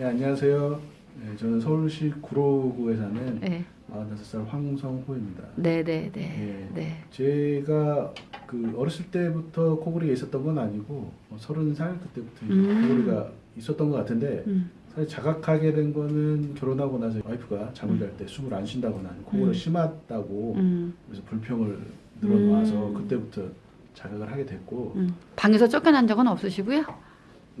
네, 안녕하세요. 네, 저는 서울시 구로구에 사는 네. 45살 황성호입니다. 네, 네, 네. 네. 네. 제가 그 어렸을 때부터 코골이가 있었던 건 아니고 뭐 30살 그때부터 이제 음. 코골이가 있었던 것 같은데 음. 사실 자각하게 된 거는 결혼하고 나서 와이프가 잠을 음. 잘때 숨을 안 쉰다거나 코골이 음. 심하다고 음. 그래서 불평을 늘어놓아서 음. 그때부터 자각을 하게 됐고 음. 방에서 쫓겨난 적은 없으시고요?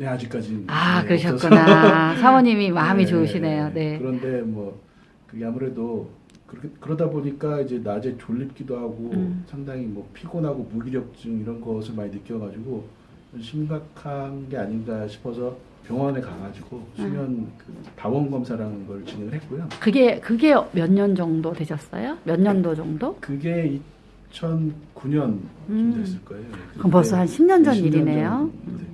네 아직까지는 아, 네, 그러셨구나. 사모님이 마음이 네, 좋으시네요. 네. 그런데 뭐 그게 아무래도 그렇게 그러다 보니까 이제 낮에 졸립기도 하고 음. 상당히 뭐 피곤하고 무기력증 이런 것을 많이 느껴가지고 좀 심각한 게 아닌가 싶어서 병원에 가가지고 수면 그 다원 검사라는 걸 진행을 했고요. 그게 그게 몇 년 정도 되셨어요? 몇 년도 정도? 그게 2009년쯤 음. 됐을 거예요. 그럼 벌써 한 10년 전 10년 일이네요. 전 됐죠.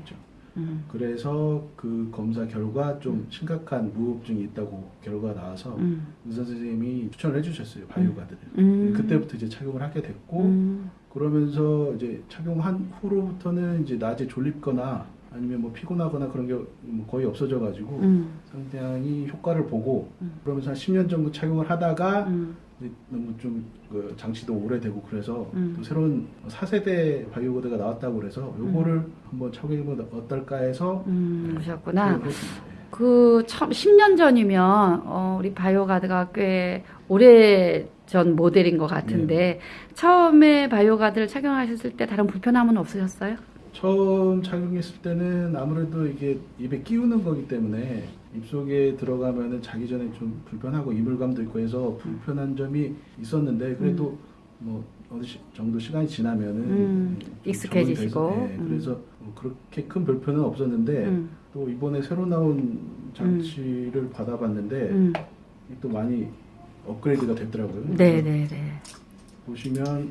음. 그래서 그 검사 결과 좀 심각한 무호흡증이 있다고 결과가 나와서 음. 의사 선생님이 추천을 해주셨어요 바이오가드를. 음. 그때부터 이제 착용을 하게 됐고 음. 그러면서 이제 착용한 후로부터는 이제 낮에 졸립거나 아니면 뭐 피곤하거나 그런 게뭐 거의 없어져 가지고 음. 상당히 효과를 보고 음. 그러면서 한 10년 정도 착용을 하다가 음. 너무 좀그 장치도 오래되고 그래서 음. 또 새로운 4세대 바이오가드가 나왔다고 그래서 요거를 한번 착용해보면 어떨까 해서 음. 그러셨구나. 착용을 했습니다. 예. 그 처음 10년 전이면 어, 우리 바이오가드가 꽤 오래 전 모델인 것 같은데 처음에 바이오가드를 착용하셨을 때 다른 불편함은 없으셨어요? 처음 착용했을 때는 아무래도 이게 입에 끼우는 거기 때문에 입속에 들어가면은 자기 전에 좀 불편하고 이물감도 있고 해서 불편한 점이 있었는데 그래도 뭐 어느 시- 정도 시간이 지나면은 음, 좀 익숙해지시고. 예, 음. 그래서 뭐 그렇게 큰 불편은 없었는데 음. 또 이번에 새로 나온 장치를 받아봤는데 음. 또 많이 업그레이드가 됐더라고요. 네, 네, 네. 보시면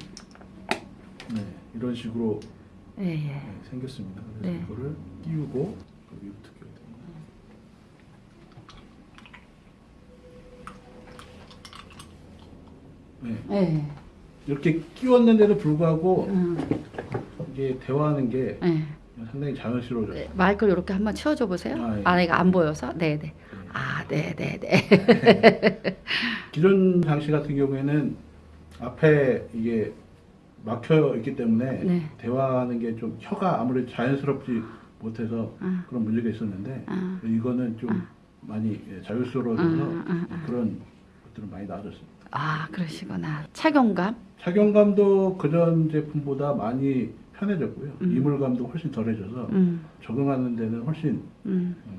네, 이런 식으로 예, 예. 네, 생겼습니다. 그래서 네. 이거를 끼우고 여기부터 끼워야 됩니다. 네, 예. 이렇게 끼웠는데도 불구하고 음. 이게 대화하는 게 예. 상당히 자연스러워져요. 네, 마이크를 이렇게 한번 치워줘 보세요. 아, 예. 아, 이가 안 보여서. 네, 네. 네. 아, 네, 네, 네. 기존 장치 같은 경우에는 앞에 이게 막혀 있기 때문에 네. 대화하는 게 좀 혀가 아무래도 자연스럽지 못해서 아. 그런 문제가 있었는데 아. 이거는 좀 아. 많이 예, 자유스러워져서 아, 아, 아. 그런 것들은 많이 나아졌습니다. 아, 그러시구나. 착용감? 착용감도 그전 제품보다 많이 편해졌고요. 음. 이물감도 훨씬 덜해져서 음. 적응하는 데는 훨씬 음. 어,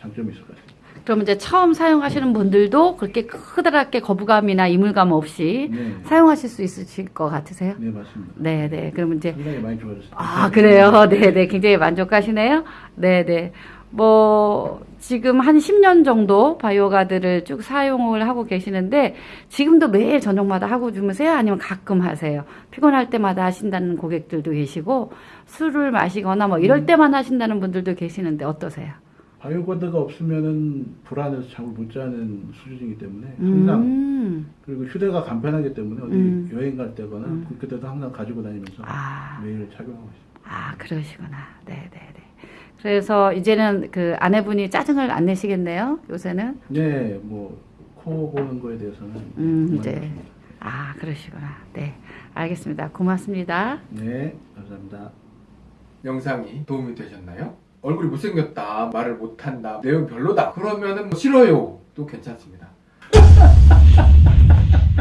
장점이 있을 것 같습니다. 그럼 이제 처음 사용하시는 분들도 그렇게 크다랗게 거부감이나 이물감 없이 네, 사용하실 수 있으실 것 같으세요? 네 맞습니다. 네, 네. 그러면 이제 상당히 많이 좋아졌습니다. 아, 그래요. 네, 네. 굉장히 만족하시네요. 네, 네. 뭐 지금 한 10년 정도 바이오가드를 쭉 사용을 하고 계시는데 지금도 매일 저녁마다 하고 주무세요? 아니면 가끔 하세요? 피곤할 때마다 하신다는 고객들도 계시고 술을 마시거나 뭐 이럴 때만 하신다는 분들도 계시는데 어떠세요? 바이오가드가 없으면은 불안해서 잠을 못 자는 수준이기 때문에 항상 음. 그리고 휴대가 간편하기 때문에 어디 음. 여행 갈 때거나 음. 그때도 항상 가지고 다니면서 아. 매일 착용하고 있습니다. 아, 그러시구나. 네, 네, 네. 그래서 이제는 그 아내분이 짜증을 안 내시겠네요. 요새는. 네, 뭐 코 고는 거에 대해서는 음, 이제. 없습니다. 아, 그러시구나. 네. 알겠습니다. 고맙습니다. 네, 감사합니다. 영상이 도움이 되셨나요? 얼굴이 못생겼다, 말을 못한다, 내용 별로다. 그러면은 뭐 싫어요. 도 괜찮습니다.